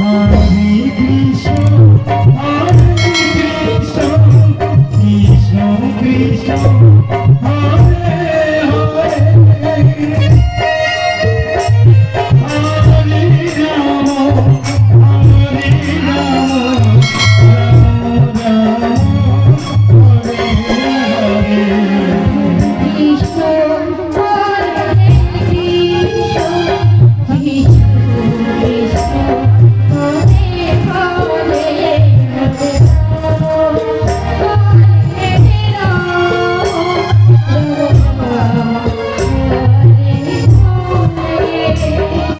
Krishna, Krishna, Krishna.